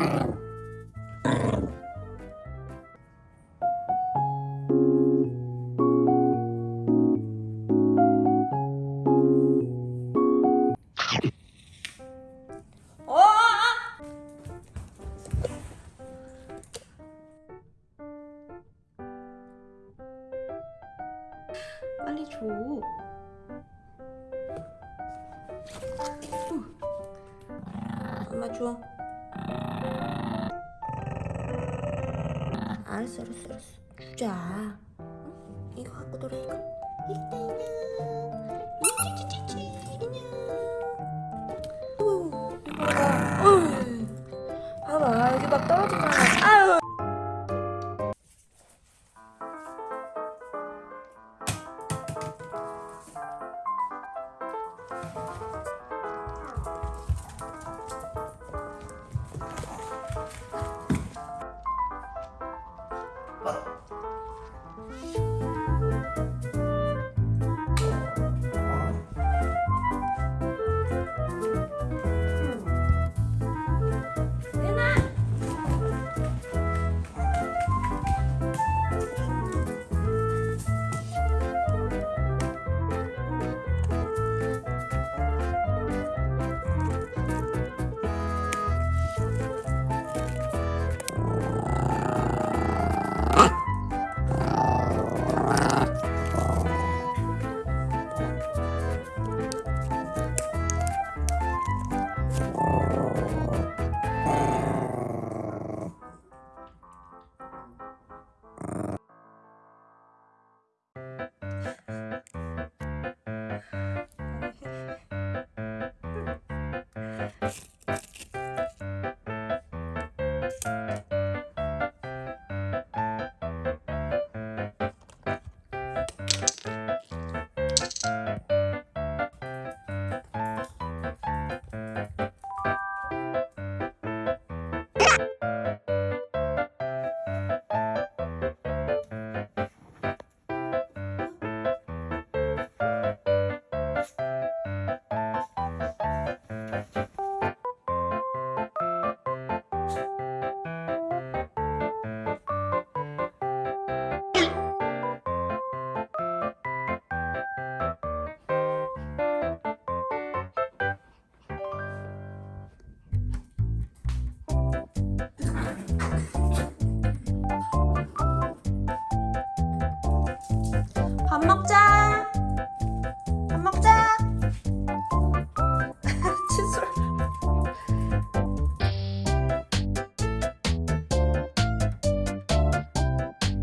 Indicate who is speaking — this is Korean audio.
Speaker 1: 어! 빨리 줘. 응. 엄마 줘. 알았어, 알았어, 알았어. 주자. 응? 이거 갖고 놀아, 이거. 이따 인형. 찌찌찌찌. 밥 먹자.